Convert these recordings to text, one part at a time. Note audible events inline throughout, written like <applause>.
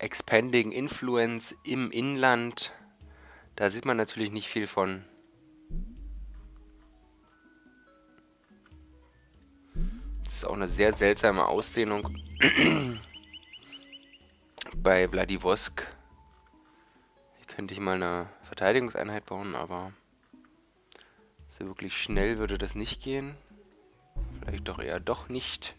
Expanding Influence im Inland. Da sieht man natürlich nicht viel von. Das ist auch eine sehr seltsame Ausdehnung <clears throat> bei Vladivostok. Hier könnte ich mal eine Verteidigungseinheit bauen, aber so wirklich schnell würde das nicht gehen. Vielleicht doch eher doch nicht.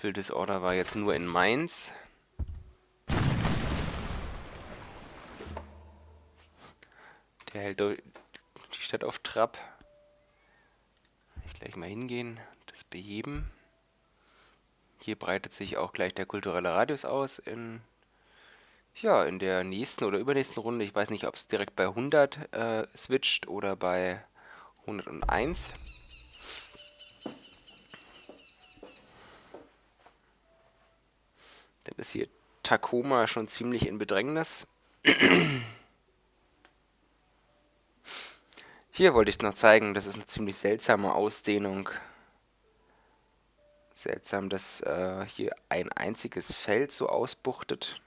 Civil Disorder war jetzt nur in Mainz. Der hält die Stadt auf Trab. Ich gleich mal hingehen, das beheben. Hier breitet sich auch gleich der kulturelle Radius aus in ja, in der nächsten oder übernächsten Runde. Ich weiß nicht, ob es direkt bei 100 äh, switcht oder bei 101. ist hier Tacoma schon ziemlich in Bedrängnis. Hier wollte ich noch zeigen, das ist eine ziemlich seltsame Ausdehnung. Seltsam, dass äh, hier ein einziges Feld so ausbuchtet.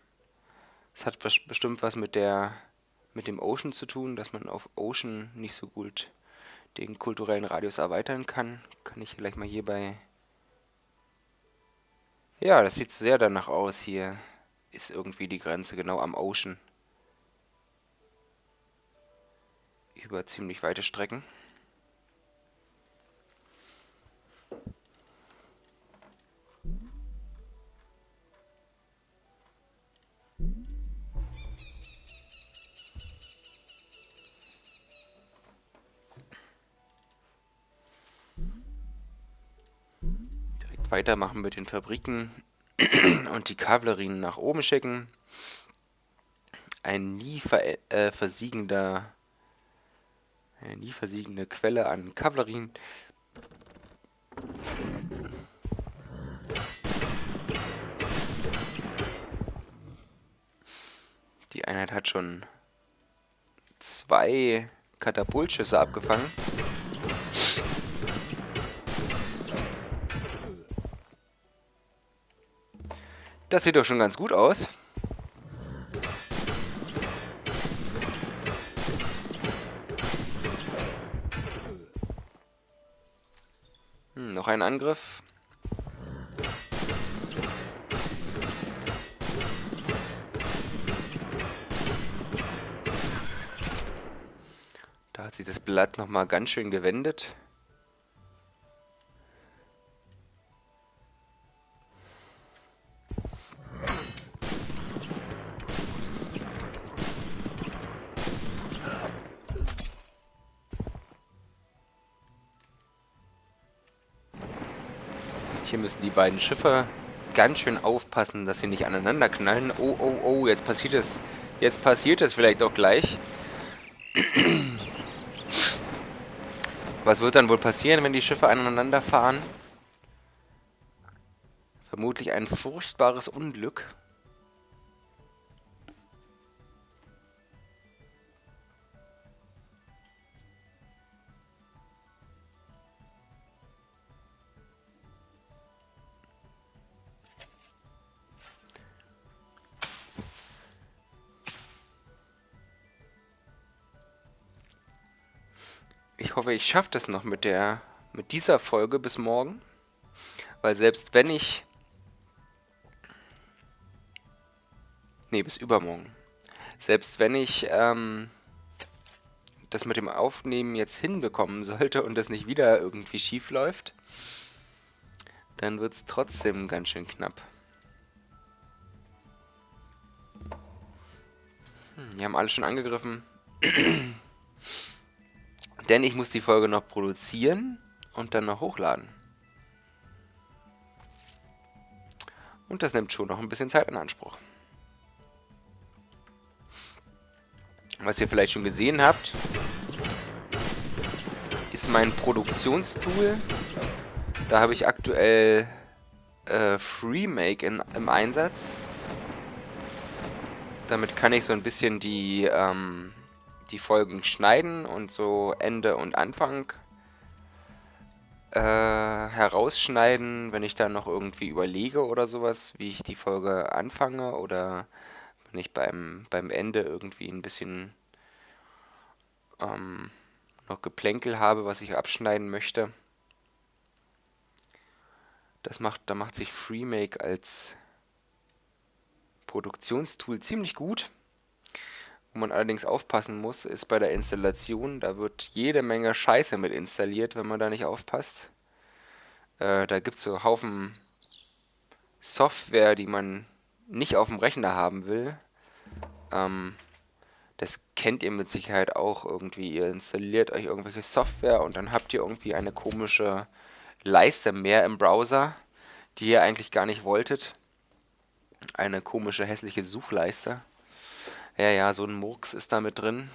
Das hat bestimmt was mit der mit dem Ocean zu tun, dass man auf Ocean nicht so gut den kulturellen Radius erweitern kann. Kann ich gleich mal hier bei ja, das sieht sehr danach aus. Hier ist irgendwie die Grenze genau am Ocean. Über ziemlich weite Strecken. Weitermachen mit den Fabriken <clears throat> und die Kavallerien nach oben schicken. Ein nie ver äh, versiegender, eine nie versiegende Quelle an Kavallerien. Die Einheit hat schon zwei Katapultschüsse abgefangen. Das sieht doch schon ganz gut aus. Hm, noch ein Angriff. Da hat sich das Blatt nochmal ganz schön gewendet. Müssen die beiden Schiffe ganz schön aufpassen, dass sie nicht aneinander knallen. Oh, oh, oh, jetzt passiert es. Jetzt passiert es vielleicht auch gleich. Was wird dann wohl passieren, wenn die Schiffe aneinander fahren? Vermutlich ein furchtbares Unglück. Ich hoffe, ich schaffe das noch mit der mit dieser Folge bis morgen. Weil selbst wenn ich... Nee, bis übermorgen. Selbst wenn ich ähm, das mit dem Aufnehmen jetzt hinbekommen <laughs> sollte und das nicht wieder irgendwie schief läuft, dann wird es trotzdem ganz schön knapp. Hm, die haben alle schon angegriffen. <clears throat> Denn ich muss die Folge noch produzieren und dann noch hochladen. Und das nimmt schon noch ein bisschen Zeit in Anspruch. Was ihr vielleicht schon gesehen habt, ist mein Produktionstool. Da habe ich aktuell äh, FreeMake in, im Einsatz. Damit kann ich so ein bisschen die, ähm, die Folgen schneiden und so Ende und Anfang äh, herausschneiden, wenn ich dann noch irgendwie überlege oder sowas, wie ich die Folge anfange oder wenn ich beim, beim Ende irgendwie ein bisschen ähm, noch Geplänkel habe, was ich abschneiden möchte. Das macht, da macht sich FreeMake als Produktionstool ziemlich gut. Wo man allerdings aufpassen muss, ist bei der Installation, da wird jede Menge Scheiße mit installiert, wenn man da nicht aufpasst. Äh, da gibt es so Haufen Software, die man nicht auf dem Rechner haben will. Ähm, das kennt ihr mit Sicherheit auch irgendwie. Ihr installiert euch irgendwelche Software und dann habt ihr irgendwie eine komische Leiste mehr im Browser, die ihr eigentlich gar nicht wolltet. Eine komische, hässliche Suchleiste. Ja, ja, so ein Murks ist da mit drin.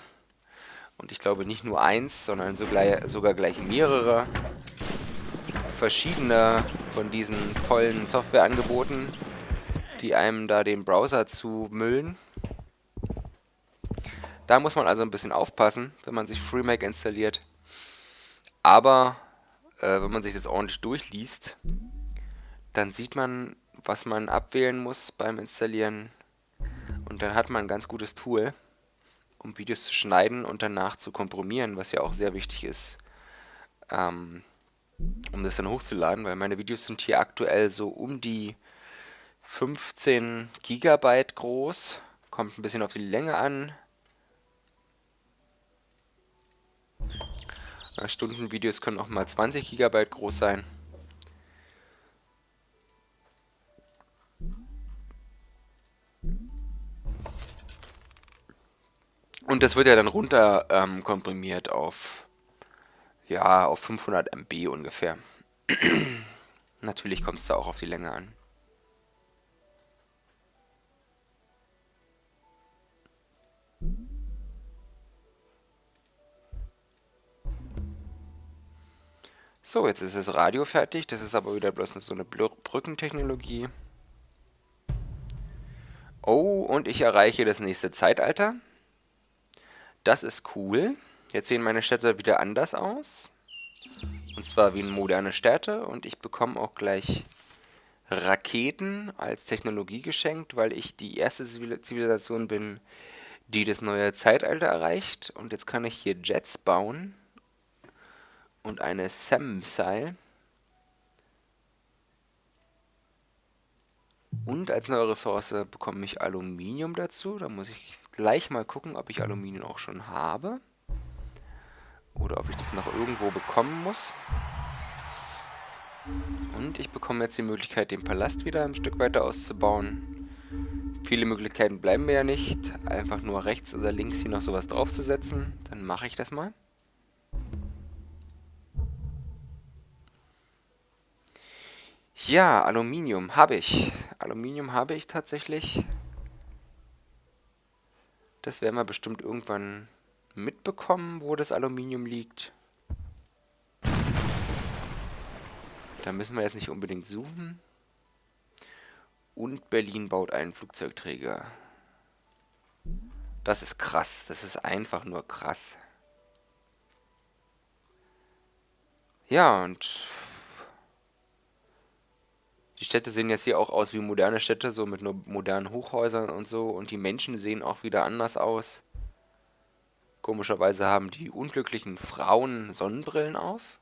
Und ich glaube nicht nur eins, sondern sogar gleich mehrere verschiedene von diesen tollen Softwareangeboten, die einem da den Browser zu müllen. Da muss man also ein bisschen aufpassen, wenn man sich FreeMake installiert. Aber äh, wenn man sich das ordentlich durchliest, dann sieht man, was man abwählen muss beim Installieren. Und dann hat man ein ganz gutes Tool, um Videos zu schneiden und danach zu komprimieren, was ja auch sehr wichtig ist, ähm, um das dann hochzuladen, weil meine Videos sind hier aktuell so um die 15 Gigabyte groß. Kommt ein bisschen auf die Länge an. Stundenvideos können auch mal 20 GB groß sein. Und das wird ja dann runter ähm, komprimiert auf, ja, auf 500 MB ungefähr. <clears throat> Natürlich kommt es da auch auf die Länge an. So, jetzt ist das Radio fertig. Das ist aber wieder bloß so eine Brückentechnologie. Oh, und ich erreiche das nächste Zeitalter. Das ist cool. Jetzt sehen meine Städte wieder anders aus. Und zwar wie moderne Städte. Und ich bekomme auch gleich Raketen als Technologie geschenkt, weil ich die erste Zivilisation bin, die das neue Zeitalter erreicht. Und jetzt kann ich hier Jets bauen und eine SAM-Seil. Und als neue Ressource bekomme ich Aluminium dazu. Da muss ich gleich mal gucken, ob ich Aluminium auch schon habe. Oder ob ich das noch irgendwo bekommen muss. Und ich bekomme jetzt die Möglichkeit, den Palast wieder ein Stück weiter auszubauen. Viele Möglichkeiten bleiben mir ja nicht. Einfach nur rechts oder links hier noch sowas draufzusetzen. Dann mache ich das mal. Ja, Aluminium habe ich. Aluminium habe ich tatsächlich. Das werden wir bestimmt irgendwann mitbekommen, wo das Aluminium liegt. Da müssen wir jetzt nicht unbedingt suchen. Und Berlin baut einen Flugzeugträger. Das ist krass. Das ist einfach nur krass. Ja, und die Städte sehen jetzt hier auch aus wie moderne Städte, so mit nur modernen Hochhäusern und so. Und die Menschen sehen auch wieder anders aus. Komischerweise haben die unglücklichen Frauen Sonnenbrillen auf.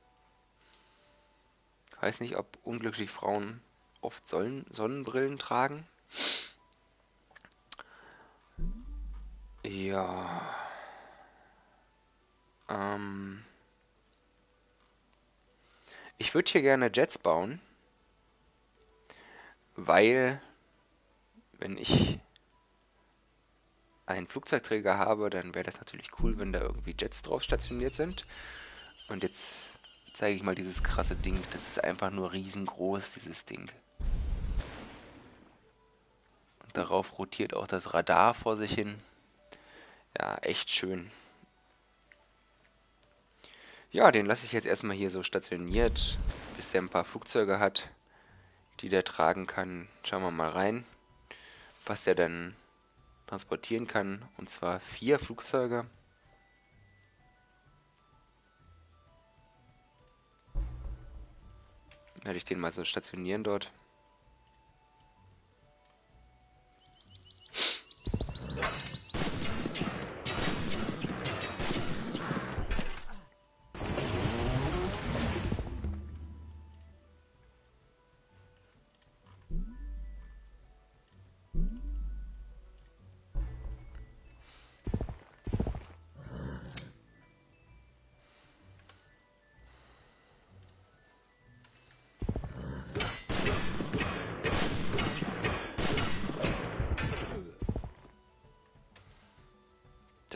Ich weiß nicht, ob unglückliche Frauen oft Sonnenbrillen tragen. Ja. Ähm. Ich würde hier gerne Jets bauen weil wenn ich einen Flugzeugträger habe, dann wäre das natürlich cool, wenn da irgendwie Jets drauf stationiert sind. Und jetzt zeige ich mal dieses krasse Ding. Das ist einfach nur riesengroß, dieses Ding. Und darauf rotiert auch das Radar vor sich hin. Ja, echt schön. Ja, den lasse ich jetzt erstmal hier so stationiert, bis er ein paar Flugzeuge hat, die der tragen kann. Schauen wir mal rein, was der dann transportieren kann. Und zwar vier Flugzeuge. Werde ich den mal so stationieren dort.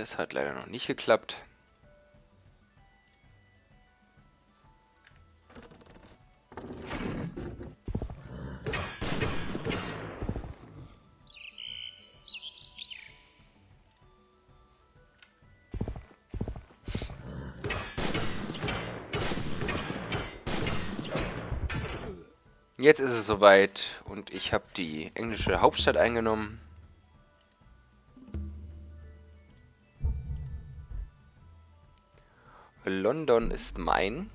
Das hat leider noch nicht geklappt. Jetzt ist es soweit und ich habe die englische Hauptstadt eingenommen. London ist mein.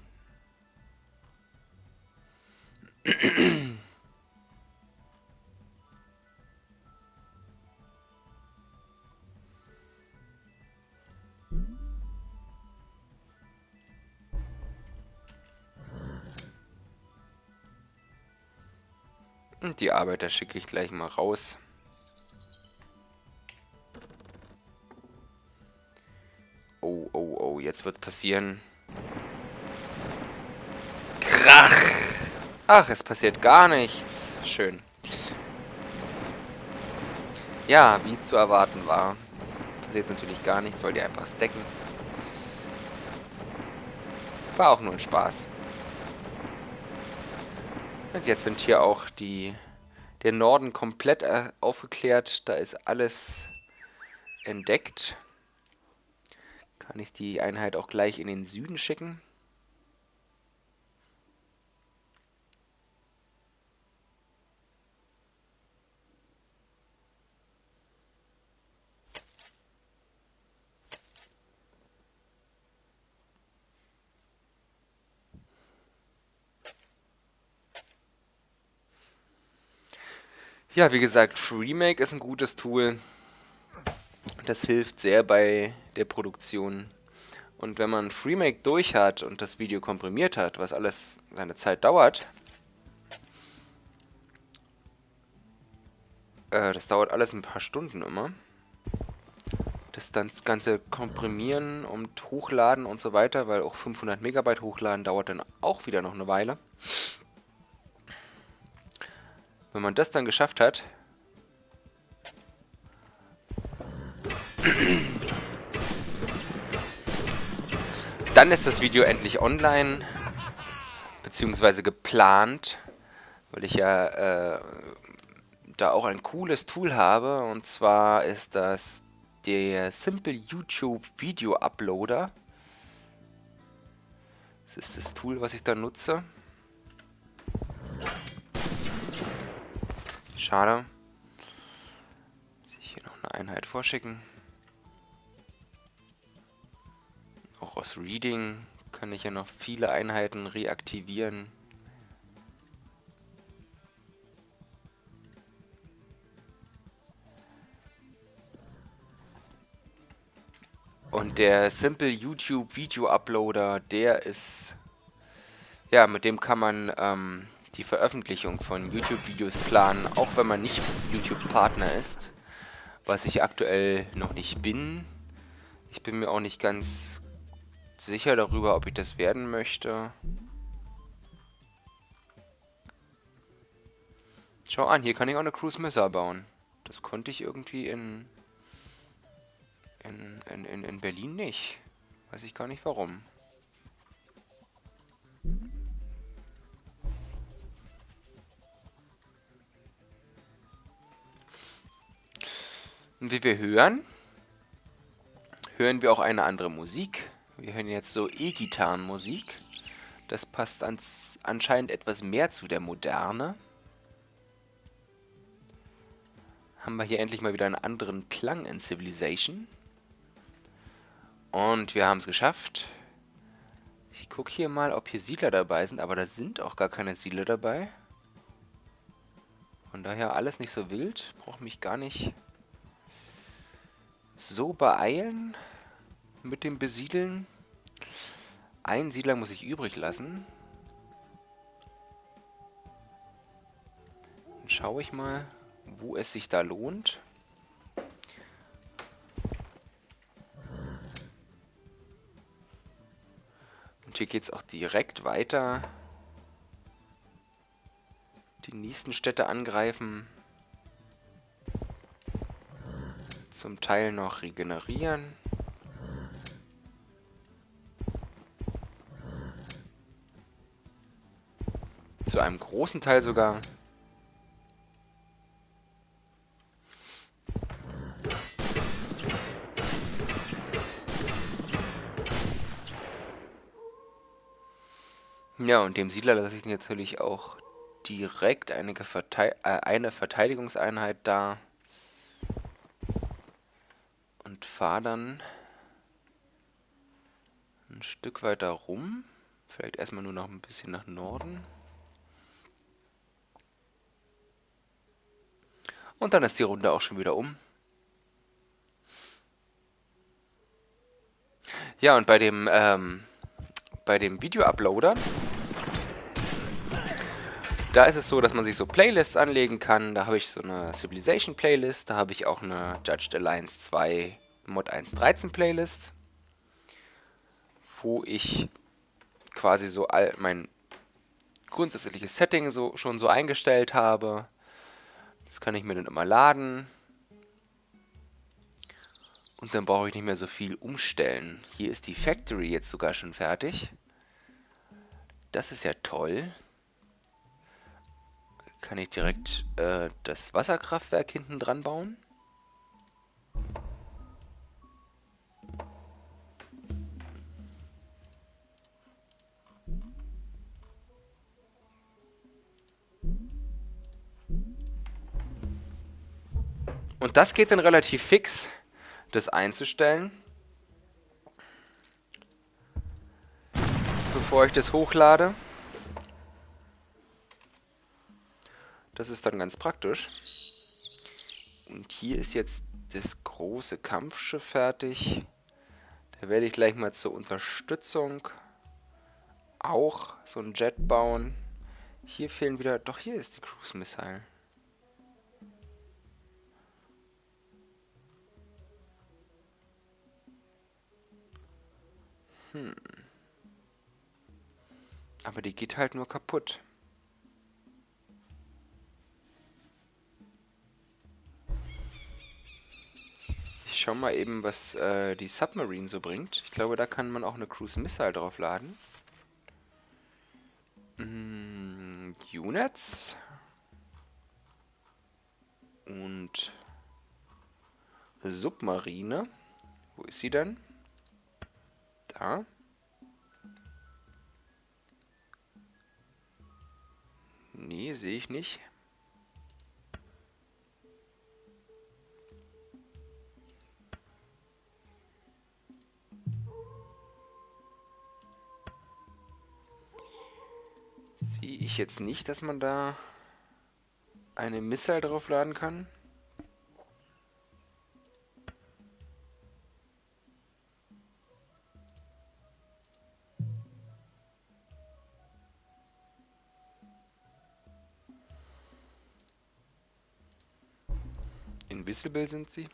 Und die Arbeiter schicke ich gleich mal raus. Oh, oh, oh, jetzt wird's passieren. Krach! Ach, es passiert gar nichts. Schön. Ja, wie zu erwarten war. Passiert natürlich gar nichts, weil die einfach stacken. War auch nur ein Spaß. Und jetzt sind hier auch die der Norden komplett äh, aufgeklärt. Da ist alles entdeckt. Kann ich die Einheit auch gleich in den Süden schicken. Ja, wie gesagt, Freemake ist ein gutes Tool. Das hilft sehr bei der Produktion. Und wenn man Freemake durch hat und das Video komprimiert hat, was alles seine Zeit dauert, äh, das dauert alles ein paar Stunden immer. Das dann das ganze Komprimieren und Hochladen und so weiter, weil auch 500 Megabyte hochladen dauert dann auch wieder noch eine Weile. Wenn man das dann geschafft hat, Dann ist das Video endlich online, beziehungsweise geplant, weil ich ja äh, da auch ein cooles Tool habe. Und zwar ist das der Simple YouTube Video Uploader. Das ist das Tool, was ich da nutze. Schade. Muss ich hier noch eine Einheit vorschicken. Auch aus Reading kann ich ja noch viele Einheiten reaktivieren. Und der Simple YouTube Video Uploader, der ist, ja, mit dem kann man ähm, die Veröffentlichung von YouTube-Videos planen, auch wenn man nicht YouTube-Partner ist, was ich aktuell noch nicht bin. Ich bin mir auch nicht ganz sicher darüber, ob ich das werden möchte. Schau an, hier kann ich auch eine Cruise Missile bauen. Das konnte ich irgendwie in, in, in, in Berlin nicht. Weiß ich gar nicht warum. Und wie wir hören, hören wir auch eine andere Musik. Wir hören jetzt so E-Gitarrenmusik. Das passt ans, anscheinend etwas mehr zu der Moderne. Haben wir hier endlich mal wieder einen anderen Klang in Civilization. Und wir haben es geschafft. Ich gucke hier mal, ob hier Siedler dabei sind, aber da sind auch gar keine Siedler dabei. Von daher alles nicht so wild. Brauche mich gar nicht so beeilen mit dem Besiedeln. Ein Siedler muss ich übrig lassen. Dann schaue ich mal, wo es sich da lohnt. Und hier geht es auch direkt weiter. Die nächsten Städte angreifen. Zum Teil noch regenerieren. Zu einem großen Teil sogar. Ja, und dem Siedler lasse ich natürlich auch direkt eine, Verte äh, eine Verteidigungseinheit da. Und fahre dann ein Stück weiter rum. Vielleicht erstmal nur noch ein bisschen nach Norden. Und dann ist die Runde auch schon wieder um. Ja, und bei dem, ähm, bei dem Video-Uploader, da ist es so, dass man sich so Playlists anlegen kann. Da habe ich so eine Civilization Playlist, da habe ich auch eine Judged Alliance 2 Mod 1.13 Playlist, wo ich quasi so all mein grundsätzliches Setting so schon so eingestellt habe. Das kann ich mir dann immer laden. Und dann brauche ich nicht mehr so viel umstellen. Hier ist die Factory jetzt sogar schon fertig. Das ist ja toll. Kann ich direkt äh, das Wasserkraftwerk hinten dran bauen. Und das geht dann relativ fix, das einzustellen. Bevor ich das hochlade. Das ist dann ganz praktisch. Und hier ist jetzt das große Kampfschiff fertig. Da werde ich gleich mal zur Unterstützung auch so ein Jet bauen. Hier fehlen wieder... Doch, hier ist die Cruise Missile. Hm. Aber die geht halt nur kaputt. Ich schau mal eben, was äh, die Submarine so bringt. Ich glaube, da kann man auch eine Cruise Missile drauf laden. Hm, Units. Und Submarine. Wo ist sie denn? Da. Nee, sehe ich nicht. Sehe ich jetzt nicht, dass man da eine Missile draufladen kann. Invisible sind sie.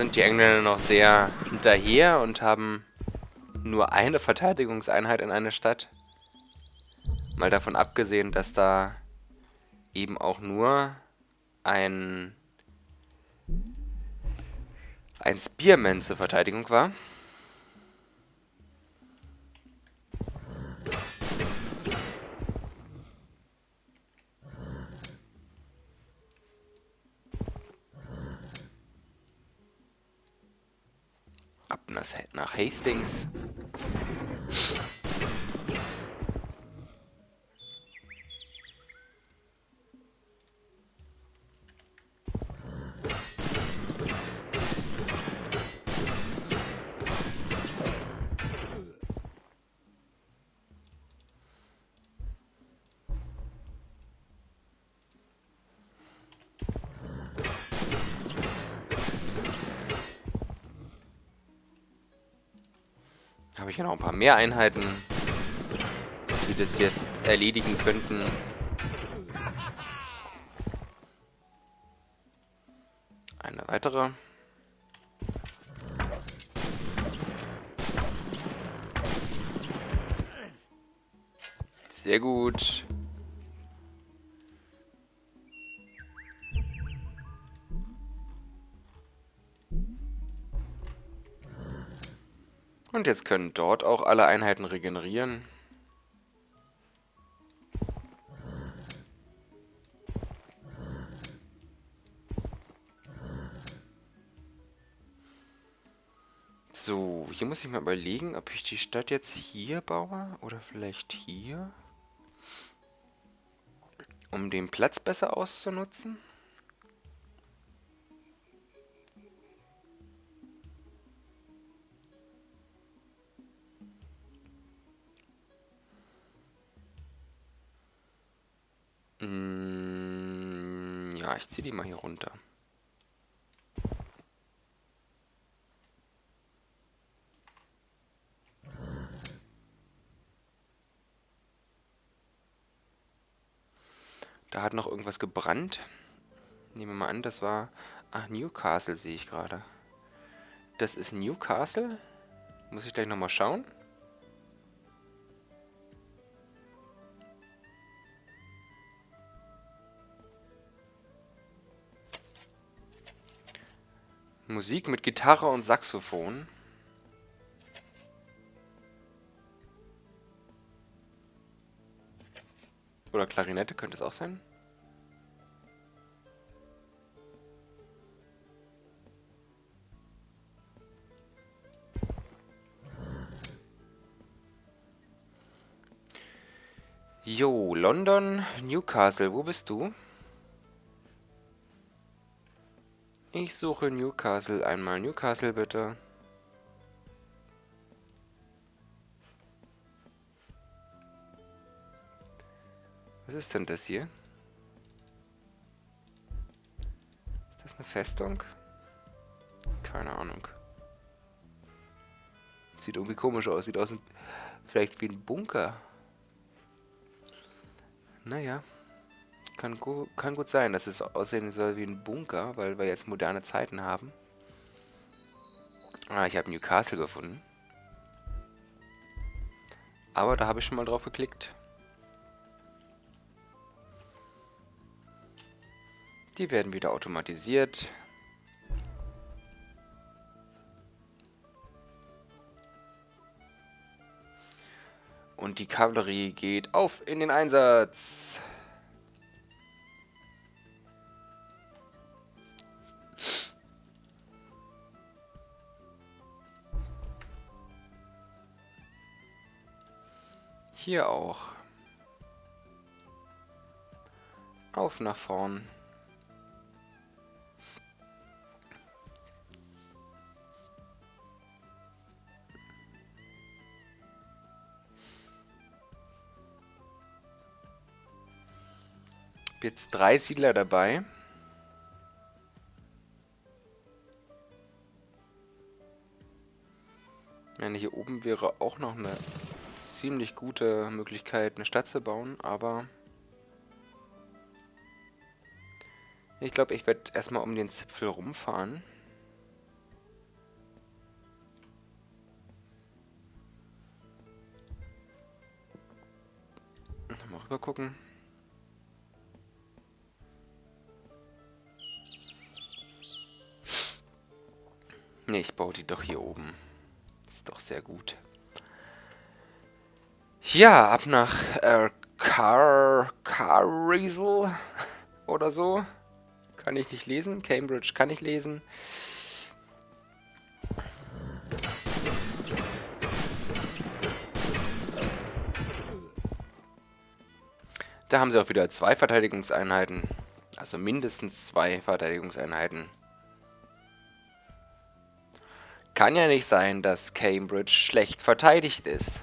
Sind die Engländer noch sehr hinterher und haben nur eine Verteidigungseinheit in einer Stadt. Mal davon abgesehen, dass da eben auch nur ein ein Spearman zur Verteidigung war. Nach Hastings. Habe ich ja noch ein paar mehr Einheiten, die das hier erledigen könnten. Eine weitere. Sehr gut. Und jetzt können dort auch alle Einheiten regenerieren. So, hier muss ich mal überlegen, ob ich die Stadt jetzt hier baue oder vielleicht hier. Um den Platz besser auszunutzen. Mm, ja, ich ziehe die mal hier runter. Da hat noch irgendwas gebrannt. Nehmen wir mal an, das war... Ach, Newcastle sehe ich gerade. Das ist Newcastle. Muss ich gleich nochmal schauen. Musik mit Gitarre und Saxophon. Oder Klarinette könnte es auch sein. Jo, London, Newcastle, wo bist du? Ich suche Newcastle. Einmal Newcastle, bitte. Was ist denn das hier? Ist das eine Festung? Keine Ahnung. Sieht irgendwie komisch aus. Sieht aus vielleicht wie ein Bunker. Naja. Kann, gu kann gut sein, dass es aussehen soll wie ein Bunker, weil wir jetzt moderne Zeiten haben. Ah, ich habe Newcastle gefunden. Aber da habe ich schon mal drauf geklickt. Die werden wieder automatisiert. Und die Kavallerie geht auf in den Einsatz. Hier auch. Auf nach vorn. Jetzt drei Siedler dabei. Ja, hier oben wäre auch noch eine ziemlich gute Möglichkeit, eine Stadt zu bauen, aber... Ich glaube, ich werde erstmal um den Zipfel rumfahren. Mal rüber gucken. Ne, ich baue die doch hier oben. Ist doch sehr gut. Ja, ab nach äh, Car... Carriesel oder so. Kann ich nicht lesen. Cambridge kann ich lesen. Da haben sie auch wieder zwei Verteidigungseinheiten. Also mindestens zwei Verteidigungseinheiten. Kann ja nicht sein, dass Cambridge schlecht verteidigt ist.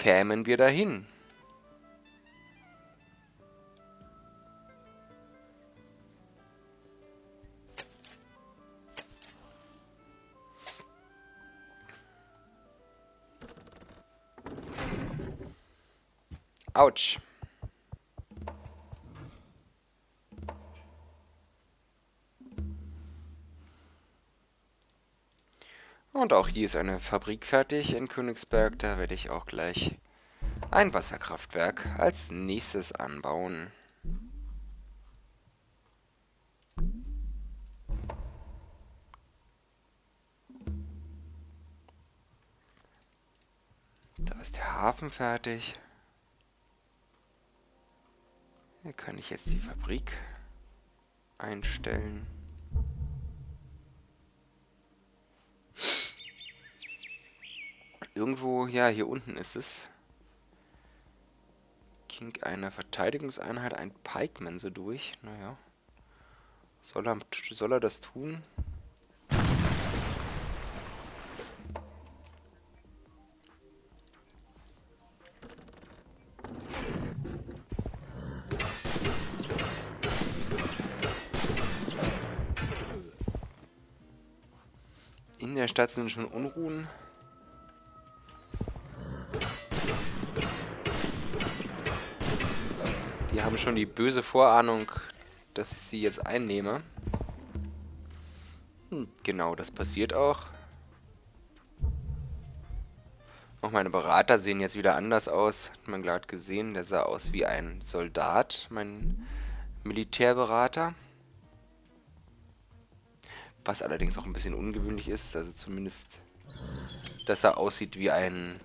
Kämen wir dahin? Autsch. Und auch hier ist eine Fabrik fertig in Königsberg. Da werde ich auch gleich ein Wasserkraftwerk als nächstes anbauen. Da ist der Hafen fertig. Hier kann ich jetzt die Fabrik einstellen. Irgendwo, ja, hier unten ist es. Ging eine Verteidigungseinheit, ein Pikeman so durch. Naja. Soll er, soll er das tun? In der Stadt sind schon Unruhen. Die haben schon die böse Vorahnung, dass ich sie jetzt einnehme. Hm, genau, das passiert auch. Auch meine Berater sehen jetzt wieder anders aus. Hat man gerade gesehen, der sah aus wie ein Soldat, mein Militärberater. Was allerdings auch ein bisschen ungewöhnlich ist, also zumindest, dass er aussieht wie ein,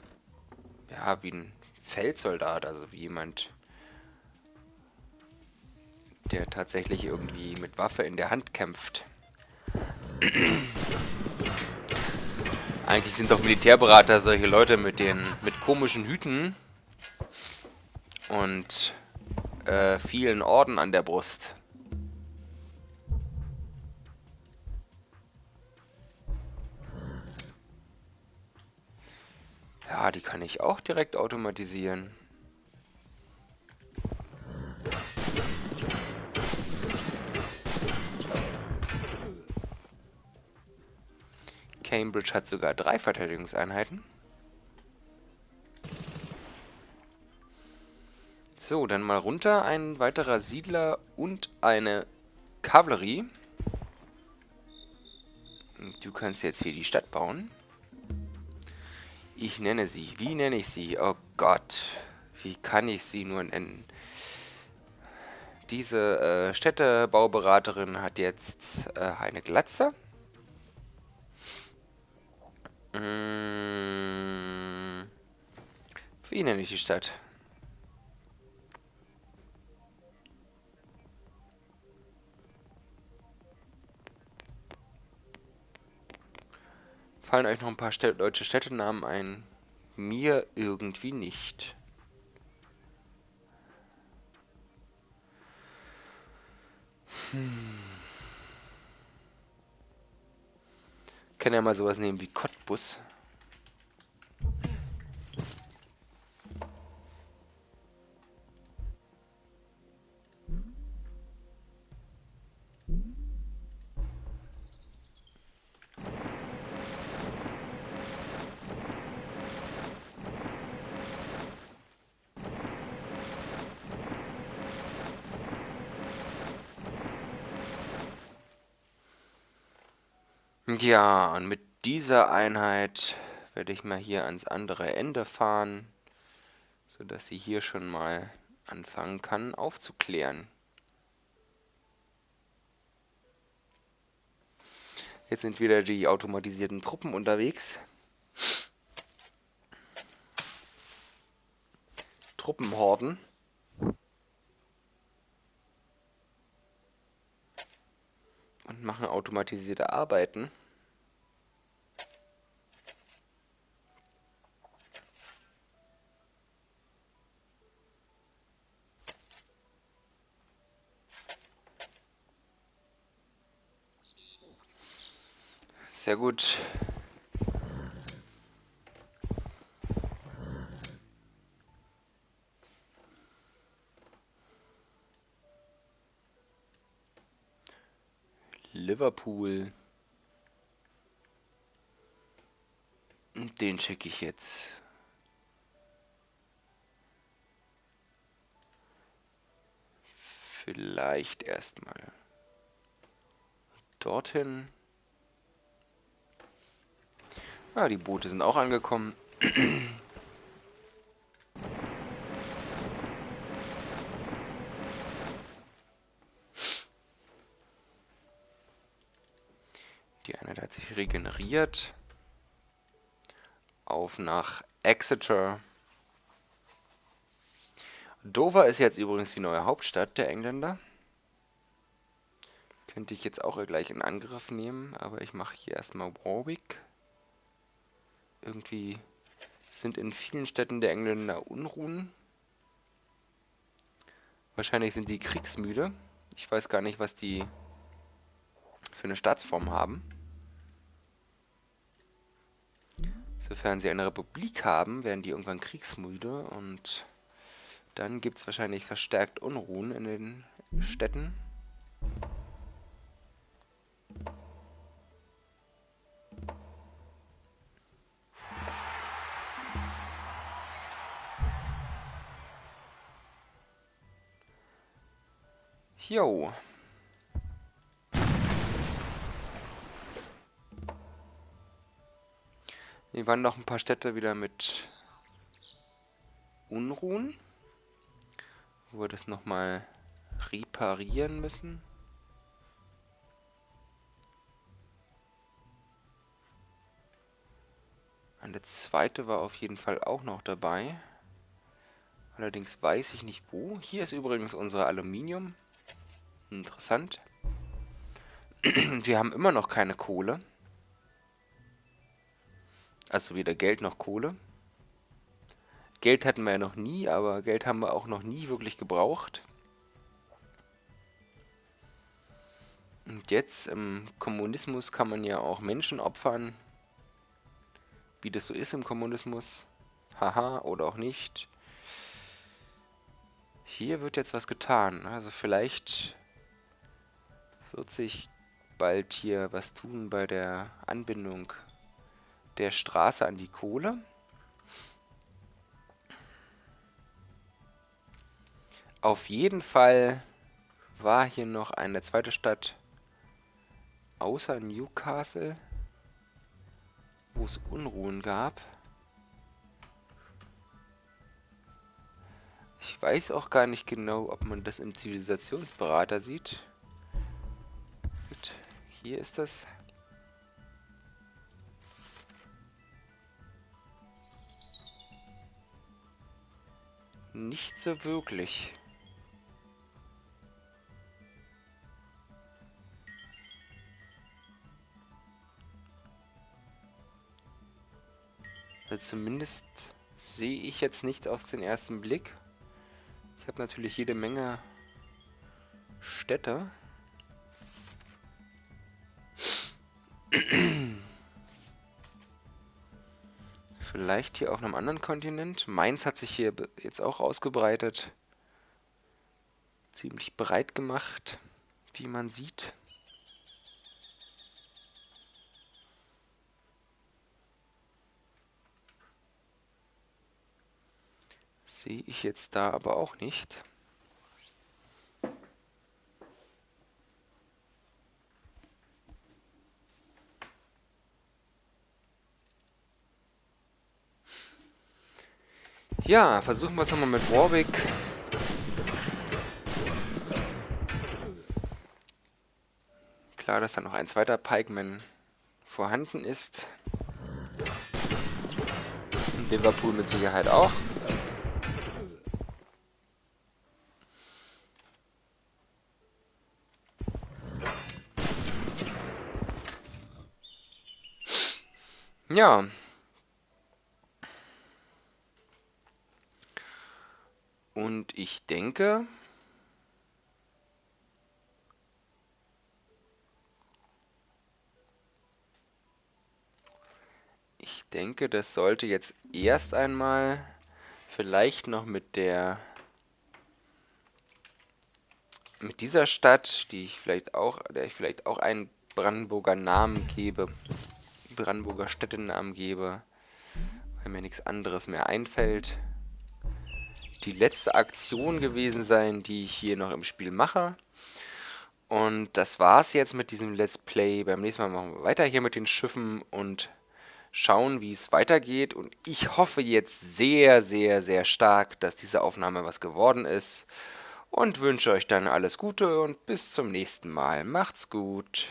ja, wie ein Feldsoldat, also wie jemand, der tatsächlich irgendwie mit Waffe in der Hand kämpft. Eigentlich sind doch Militärberater solche Leute mit den mit komischen Hüten und äh, vielen Orden an der Brust. Ja, die kann ich auch direkt automatisieren. Cambridge hat sogar drei Verteidigungseinheiten. So, dann mal runter. Ein weiterer Siedler und eine Kavallerie. Du kannst jetzt hier die Stadt bauen. Ich nenne sie. Wie nenne ich sie? Oh Gott. Wie kann ich sie nur nennen? Diese äh, Städtebauberaterin hat jetzt äh, eine Glatze. Mmh. Wie nenne ich die Stadt? Fallen euch noch ein paar Städ deutsche Städtenamen ein? Mir irgendwie nicht. Hm. Kann ja mal sowas nehmen wie Cottbus. Ja, und mit dieser Einheit werde ich mal hier ans andere Ende fahren, sodass sie hier schon mal anfangen kann aufzuklären. Jetzt sind wieder die automatisierten Truppen unterwegs. Truppenhorden. Machen automatisierte Arbeiten. Sehr gut. Liverpool. Den schicke ich jetzt. Vielleicht erstmal dorthin. Ah, die Boote sind auch angekommen. <clears throat> Eine hat sich regeneriert. Auf nach Exeter. Dover ist jetzt übrigens die neue Hauptstadt der Engländer. Könnte ich jetzt auch gleich in Angriff nehmen, aber ich mache hier erstmal Warwick irgendwie sind in vielen Städten der Engländer Unruhen. Wahrscheinlich sind die kriegsmüde. Ich weiß gar nicht, was die für eine Staatsform haben. Sofern sie eine Republik haben, werden die irgendwann kriegsmüde und dann gibt es wahrscheinlich verstärkt Unruhen in den Städten. Jo. Hier waren noch ein paar Städte wieder mit Unruhen. Wo wir das nochmal reparieren müssen. Eine zweite war auf jeden Fall auch noch dabei. Allerdings weiß ich nicht wo. Hier ist übrigens unser Aluminium. Interessant. <clears throat> Wir haben immer noch keine Kohle. Also weder Geld noch Kohle. Geld hatten wir ja noch nie, aber Geld haben wir auch noch nie wirklich gebraucht. Und jetzt im Kommunismus kann man ja auch Menschen opfern. Wie das so ist im Kommunismus. Haha, oder auch nicht. Hier wird jetzt was getan. Also vielleicht wird sich bald hier was tun bei der Anbindung der Straße an die Kohle. Auf jeden Fall war hier noch eine zweite Stadt außer Newcastle, wo es Unruhen gab. Ich weiß auch gar nicht genau, ob man das im Zivilisationsberater sieht. Hier ist das. Nicht so wirklich. Also zumindest sehe ich jetzt nicht auf den ersten Blick. Ich habe natürlich jede Menge Städte. Vielleicht hier auf einem anderen Kontinent. Mainz hat sich hier jetzt auch ausgebreitet. Ziemlich breit gemacht, wie man sieht. Sehe ich jetzt da aber auch nicht. Ja, versuchen wir es nochmal mit Warwick. Klar, dass da noch ein zweiter Pikeman vorhanden ist. In Liverpool mit Sicherheit auch. Ja. Und ich denke, ich denke, das sollte jetzt erst einmal vielleicht noch mit der mit dieser Stadt, die ich vielleicht auch, der ich vielleicht auch einen Brandenburger Namen gebe, Brandenburger Städtenamen gebe, weil mir nichts anderes mehr einfällt, die letzte Aktion gewesen sein, die ich hier noch im Spiel mache. Und das war's jetzt mit diesem Let's Play. Beim nächsten Mal machen wir weiter hier mit den Schiffen und schauen, wie es weitergeht. Und ich hoffe jetzt sehr, sehr, sehr stark, dass diese Aufnahme was geworden ist. Und wünsche euch dann alles Gute und bis zum nächsten Mal. Macht's gut.